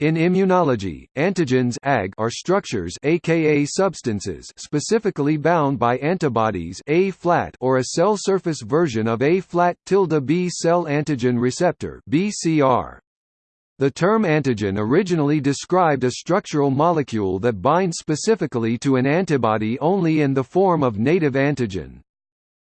In immunology, antigens AG are structures aka substances specifically bound by antibodies A-flat or a cell surface version of A-flat tilde B cell antigen receptor BCR. The term antigen originally described a structural molecule that binds specifically to an antibody only in the form of native antigen.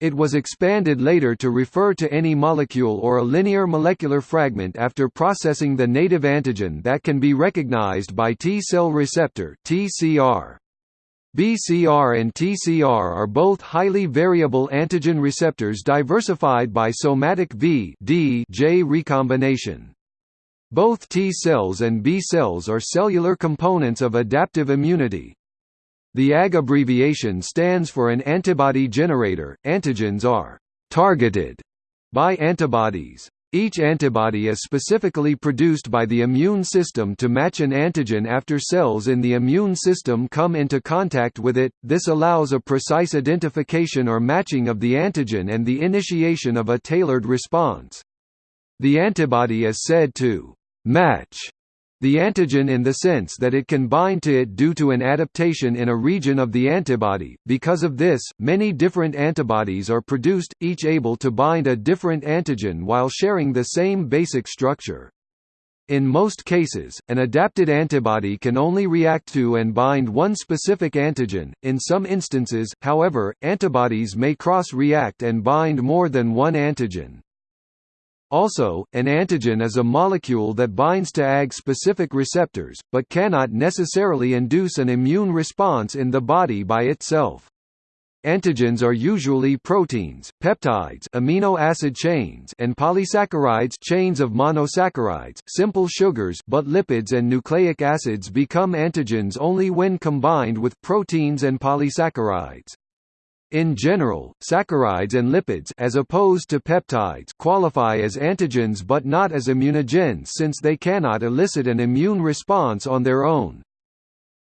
It was expanded later to refer to any molecule or a linear molecular fragment after processing the native antigen that can be recognized by T-cell receptor (TCR). BCR and TCR are both highly variable antigen receptors diversified by somatic V D J recombination. Both T cells and B cells are cellular components of adaptive immunity, the AG abbreviation stands for an antibody generator. Antigens are targeted by antibodies. Each antibody is specifically produced by the immune system to match an antigen after cells in the immune system come into contact with it. This allows a precise identification or matching of the antigen and the initiation of a tailored response. The antibody is said to match the antigen in the sense that it can bind to it due to an adaptation in a region of the antibody. Because of this, many different antibodies are produced, each able to bind a different antigen while sharing the same basic structure. In most cases, an adapted antibody can only react to and bind one specific antigen. In some instances, however, antibodies may cross-react and bind more than one antigen. Also, an antigen is a molecule that binds to AG-specific receptors, but cannot necessarily induce an immune response in the body by itself. Antigens are usually proteins, peptides amino acid chains and polysaccharides chains of monosaccharides simple sugars but lipids and nucleic acids become antigens only when combined with proteins and polysaccharides. In general, saccharides and lipids as opposed to peptides qualify as antigens but not as immunogens since they cannot elicit an immune response on their own.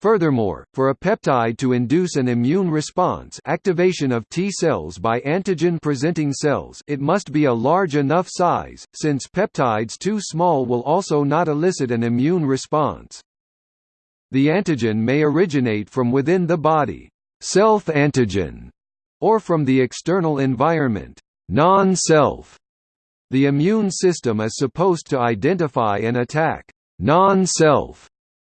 Furthermore, for a peptide to induce an immune response activation of T cells by antigen-presenting cells it must be a large enough size, since peptides too small will also not elicit an immune response. The antigen may originate from within the body self-antigen or from the external environment non-self. The immune system is supposed to identify and attack non-self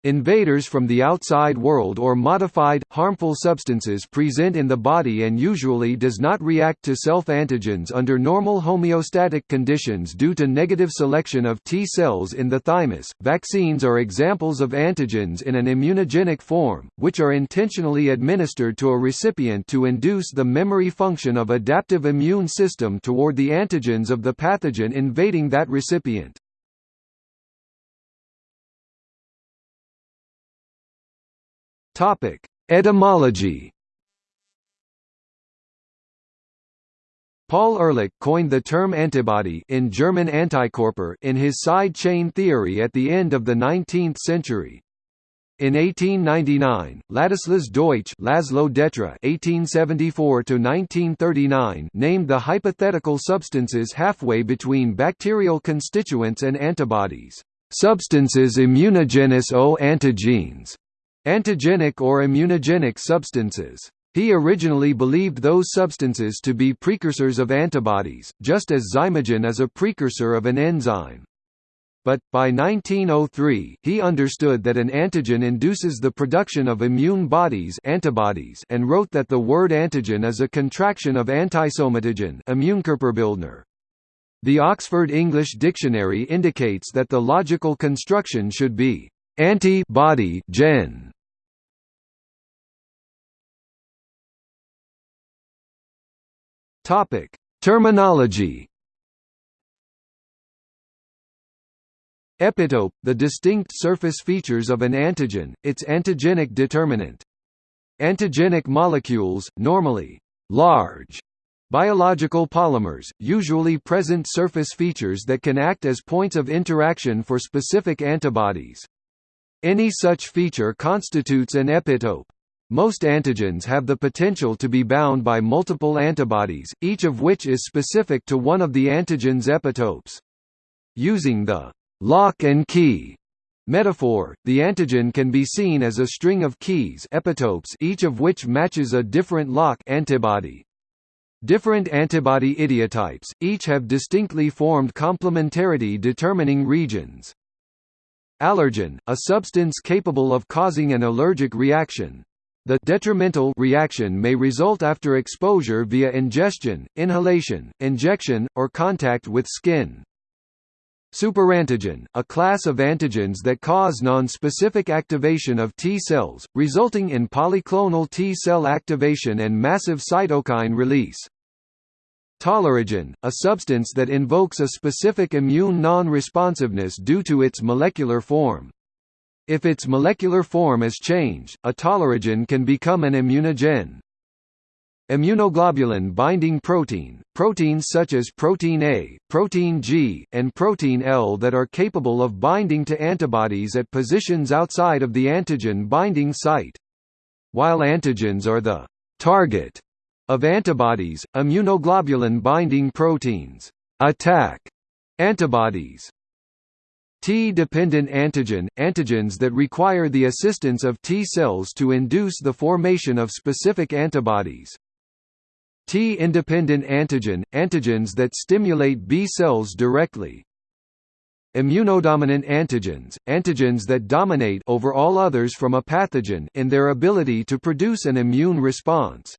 Invaders from the outside world or modified, harmful substances present in the body and usually does not react to self-antigens under normal homeostatic conditions due to negative selection of T cells in the thymus. Vaccines are examples of antigens in an immunogenic form, which are intentionally administered to a recipient to induce the memory function of adaptive immune system toward the antigens of the pathogen invading that recipient. Topic: Etymology. Paul Ehrlich coined the term antibody in German Antikörper in his side chain theory at the end of the 19th century. In 1899, Ladislas Deutsch Laszlo Detre (1874–1939) named the hypothetical substances halfway between bacterial constituents and antibodies, substances immunogenous o antigenes. Antigenic or immunogenic substances. He originally believed those substances to be precursors of antibodies, just as zymogen is a precursor of an enzyme. But, by 1903, he understood that an antigen induces the production of immune bodies antibodies and wrote that the word antigen is a contraction of Immunkörperbildner. The Oxford English Dictionary indicates that the logical construction should be anti-body gen Topic: Terminology. Epitope, the distinct surface features of an antigen, its antigenic determinant. Antigenic molecules, normally large biological polymers, usually present surface features that can act as points of interaction for specific antibodies. Any such feature constitutes an epitope. Most antigens have the potential to be bound by multiple antibodies, each of which is specific to one of the antigen's epitopes. Using the lock and key Metaphor, the antigen can be seen as a string of keys epitopes each of which matches a different lock antibody. Different antibody idiotypes, each have distinctly formed complementarity determining regions. Allergen, a substance capable of causing an allergic reaction. The detrimental reaction may result after exposure via ingestion, inhalation, injection, or contact with skin. Superantigen, a class of antigens that cause non-specific activation of T cells, resulting in polyclonal T cell activation and massive cytokine release. Tolerogen, a substance that invokes a specific immune non-responsiveness due to its molecular form. If its molecular form is changed, a tolerogen can become an immunogen. Immunoglobulin binding protein, proteins such as protein A, protein G, and protein L that are capable of binding to antibodies at positions outside of the antigen binding site. While antigens are the target of antibodies, immunoglobulin binding proteins attack antibodies. T-dependent antigen – antigens that require the assistance of T cells to induce the formation of specific antibodies. T-independent antigen – antigens that stimulate B cells directly. Immunodominant antigens – antigens that dominate over all others from a pathogen in their ability to produce an immune response.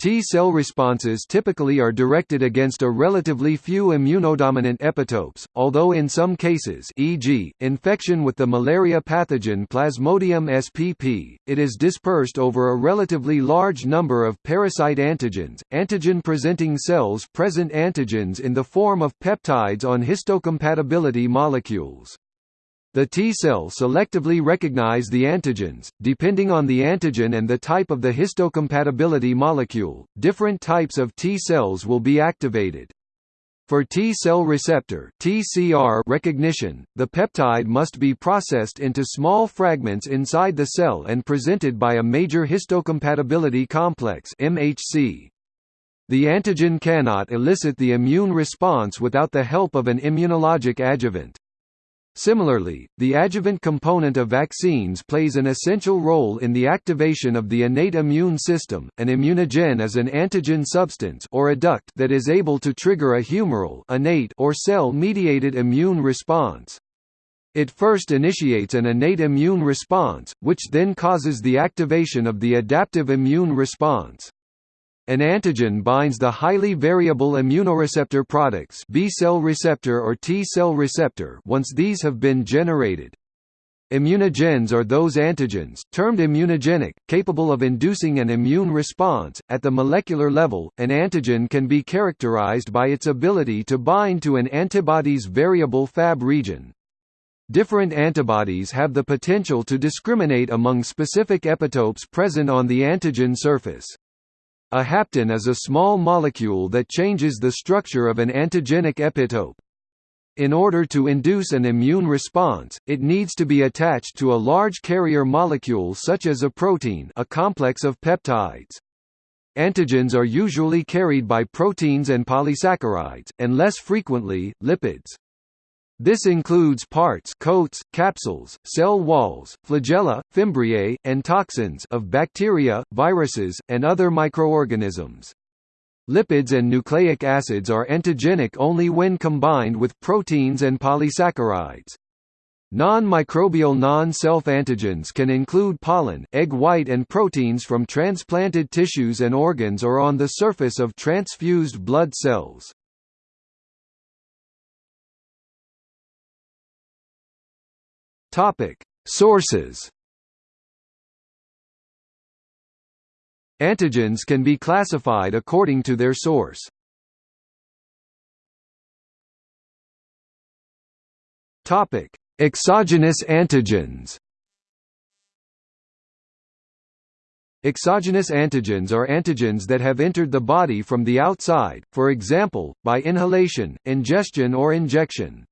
T-cell responses typically are directed against a relatively few immunodominant epitopes, although in some cases e.g., infection with the malaria pathogen Plasmodium spp, it is dispersed over a relatively large number of parasite antigens. Antigen-presenting cells present antigens in the form of peptides on histocompatibility molecules. The T-cell selectively recognize the antigens, depending on the antigen and the type of the histocompatibility molecule, different types of T-cells will be activated. For T-cell receptor (TCR) recognition, the peptide must be processed into small fragments inside the cell and presented by a major histocompatibility complex (MHC). The antigen cannot elicit the immune response without the help of an immunologic adjuvant. Similarly, the adjuvant component of vaccines plays an essential role in the activation of the innate immune system. An immunogen is an antigen substance or adduct that is able to trigger a humoral innate or cell-mediated immune response. It first initiates an innate immune response, which then causes the activation of the adaptive immune response. An antigen binds the highly variable immunoreceptor products B-cell receptor or T-cell receptor once these have been generated. Immunogens are those antigens, termed immunogenic, capable of inducing an immune response. At the molecular level, an antigen can be characterized by its ability to bind to an antibody's variable Fab region. Different antibodies have the potential to discriminate among specific epitopes present on the antigen surface. A hapten is a small molecule that changes the structure of an antigenic epitope. In order to induce an immune response, it needs to be attached to a large carrier molecule such as a protein a complex of peptides. Antigens are usually carried by proteins and polysaccharides, and less frequently, lipids. This includes parts coats, capsules, cell walls, flagella, fimbriae, and toxins of bacteria, viruses, and other microorganisms. Lipids and nucleic acids are antigenic only when combined with proteins and polysaccharides. Non-microbial non-self antigens can include pollen, egg white and proteins from transplanted tissues and organs or on the surface of transfused blood cells. Topic: Sources. Antigens can be classified according to their source. Topic: Exogenous antigens. Exogenous antigens are antigens that have entered the body from the outside, for example, by inhalation, ingestion or injection.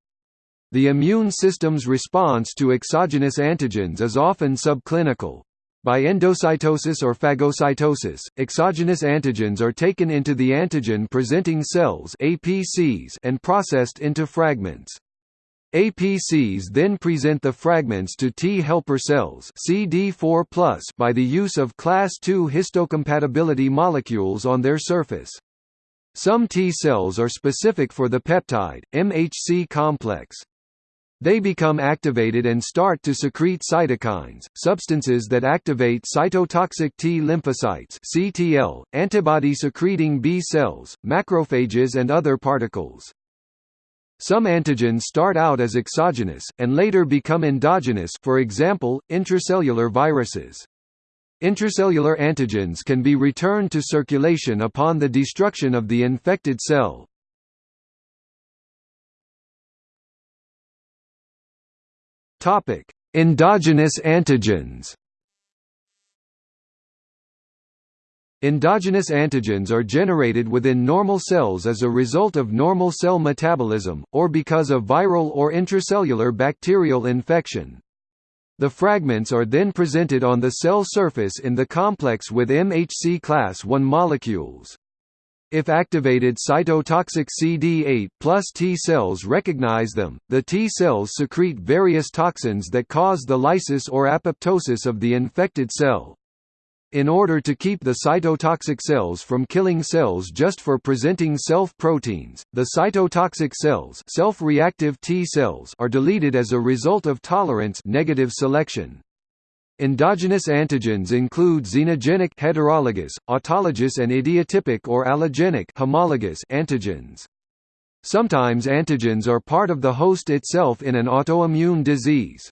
The immune system's response to exogenous antigens is often subclinical. By endocytosis or phagocytosis, exogenous antigens are taken into the antigen-presenting cells APCs and processed into fragments. APCs then present the fragments to T helper cells CD4+ by the use of class II histocompatibility molecules on their surface. Some T cells are specific for the peptide, MHC complex. They become activated and start to secrete cytokines, substances that activate cytotoxic T lymphocytes (CTL), antibody-secreting B cells, macrophages and other particles. Some antigens start out as exogenous, and later become endogenous for example, intracellular viruses. Intracellular antigens can be returned to circulation upon the destruction of the infected cell. Endogenous antigens Endogenous antigens are generated within normal cells as a result of normal cell metabolism, or because of viral or intracellular bacterial infection. The fragments are then presented on the cell surface in the complex with MHC class I molecules. If activated cytotoxic CD8 plus T cells recognize them, the T cells secrete various toxins that cause the lysis or apoptosis of the infected cell. In order to keep the cytotoxic cells from killing cells just for presenting self-proteins, the cytotoxic cells self-reactive T cells are deleted as a result of tolerance negative selection. Endogenous antigens include xenogenic heterologous, autologous and idiotypic or allogenic homologous antigens. Sometimes antigens are part of the host itself in an autoimmune disease.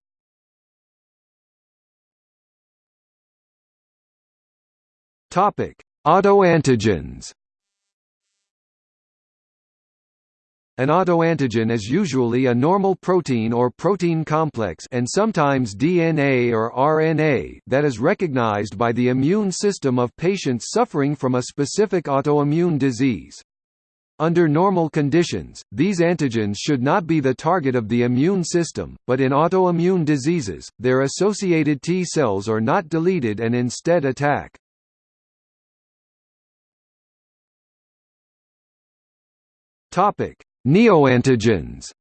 Topic: Autoantigens. An autoantigen is usually a normal protein or protein complex and sometimes DNA or RNA that is recognized by the immune system of patients suffering from a specific autoimmune disease. Under normal conditions, these antigens should not be the target of the immune system, but in autoimmune diseases, their associated T cells are not deleted and instead attack. Topic: Neoantigens.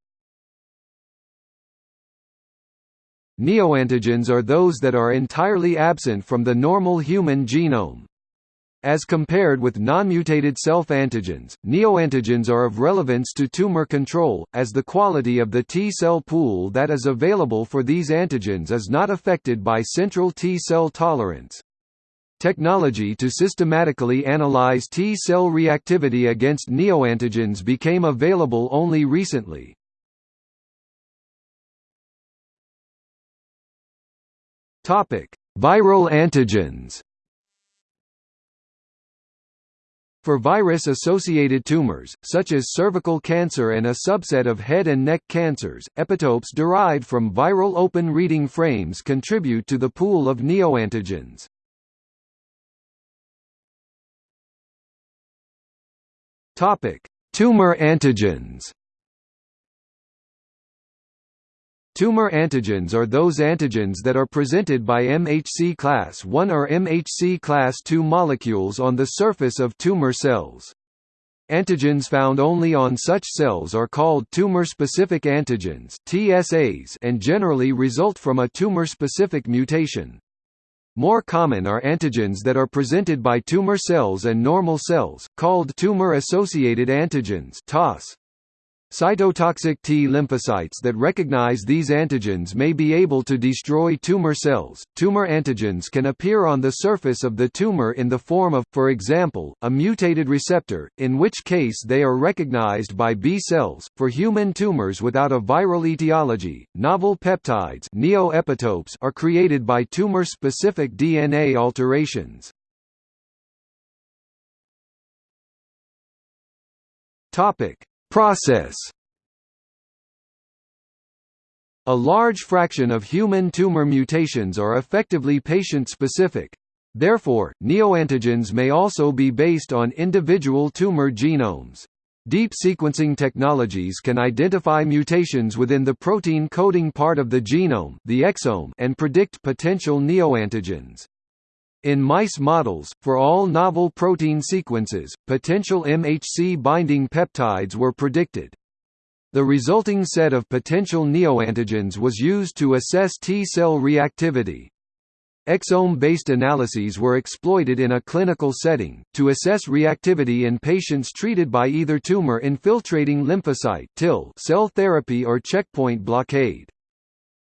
Neoantigens are those that are entirely absent from the normal human genome. As compared with non-mutated self-antigens, neoantigens are of relevance to tumor control, as the quality of the T-cell pool that is available for these antigens is not affected by central T-cell tolerance. Technology to systematically analyze T-cell reactivity against neoantigens became available only recently. Viral antigens For virus-associated tumors, such as cervical cancer and a subset of head and neck cancers, epitopes derived from viral open reading frames contribute to the pool of neoantigens. Topic: Tumor antigens. Tumor antigens are those antigens that are presented by MHC class I or MHC class II molecules on the surface of tumor cells. Antigens found only on such cells are called tumor-specific antigens (TSAs) and generally result from a tumor-specific mutation. More common are antigens that are presented by tumor cells and normal cells, called tumor-associated antigens TAS. Cytotoxic T lymphocytes that recognize these antigens may be able to destroy tumor cells. Tumor antigens can appear on the surface of the tumor in the form of, for example, a mutated receptor, in which case they are recognized by B cells. For human tumors without a viral etiology, novel peptides neoepitopes are created by tumor-specific DNA alterations. Topic: Process A large fraction of human tumor mutations are effectively patient-specific. Therefore, neoantigens may also be based on individual tumor genomes. Deep sequencing technologies can identify mutations within the protein coding part of the genome the exome and predict potential neoantigens. In mice models, for all novel protein sequences, potential MHC binding peptides were predicted. The resulting set of potential neoantigens was used to assess T-cell reactivity. Exome-based analyses were exploited in a clinical setting, to assess reactivity in patients treated by either tumor-infiltrating lymphocyte cell therapy or checkpoint blockade.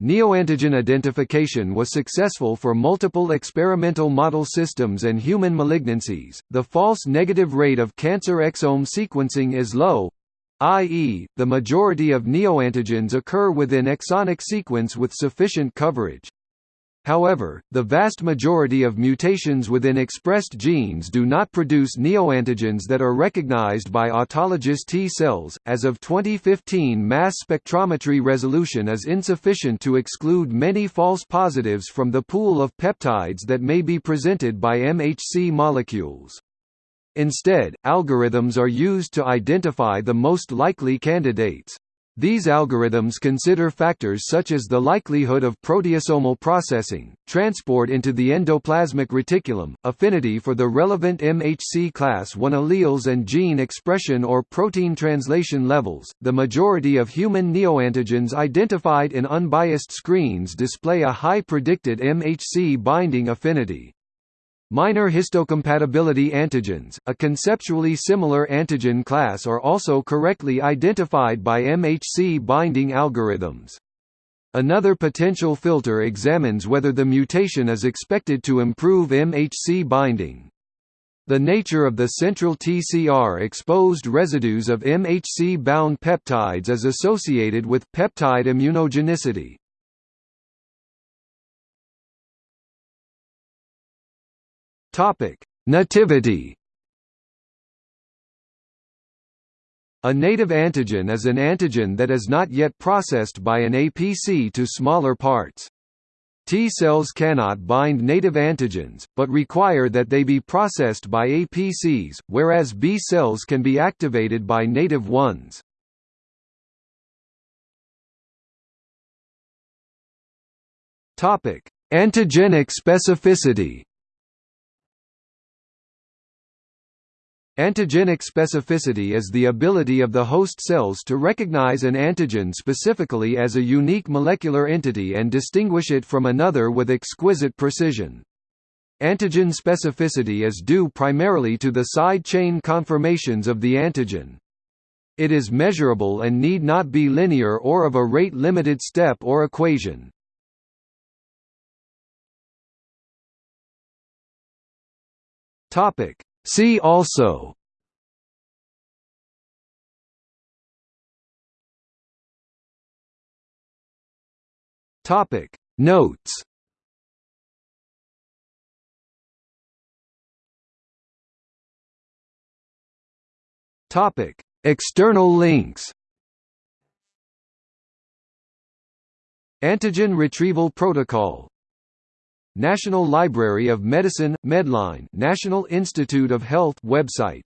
Neoantigen identification was successful for multiple experimental model systems and human malignancies. The false negative rate of cancer exome sequencing is low, i.e., the majority of neoantigens occur within exonic sequence with sufficient coverage. However, the vast majority of mutations within expressed genes do not produce neoantigens that are recognized by autologous T cells. As of 2015, mass spectrometry resolution is insufficient to exclude many false positives from the pool of peptides that may be presented by MHC molecules. Instead, algorithms are used to identify the most likely candidates. These algorithms consider factors such as the likelihood of proteasomal processing, transport into the endoplasmic reticulum, affinity for the relevant MHC class I alleles, and gene expression or protein translation levels. The majority of human neoantigens identified in unbiased screens display a high predicted MHC binding affinity. Minor histocompatibility antigens, a conceptually similar antigen class are also correctly identified by MHC binding algorithms. Another potential filter examines whether the mutation is expected to improve MHC binding. The nature of the central TCR-exposed residues of MHC-bound peptides is associated with peptide immunogenicity. Topic: Nativity. A native antigen is an antigen that is not yet processed by an APC to smaller parts. T cells cannot bind native antigens, but require that they be processed by APCs, whereas B cells can be activated by native ones. Antigenic specificity Antigenic specificity is the ability of the host cells to recognize an antigen specifically as a unique molecular entity and distinguish it from another with exquisite precision. Antigen specificity is due primarily to the side chain conformations of the antigen. It is measurable and need not be linear or of a rate-limited step or equation. Topic: See also. Topic. Notes. Topic. External links. Antigen Retrieval Protocol National Library of Medicine – Medline National Institute of Health website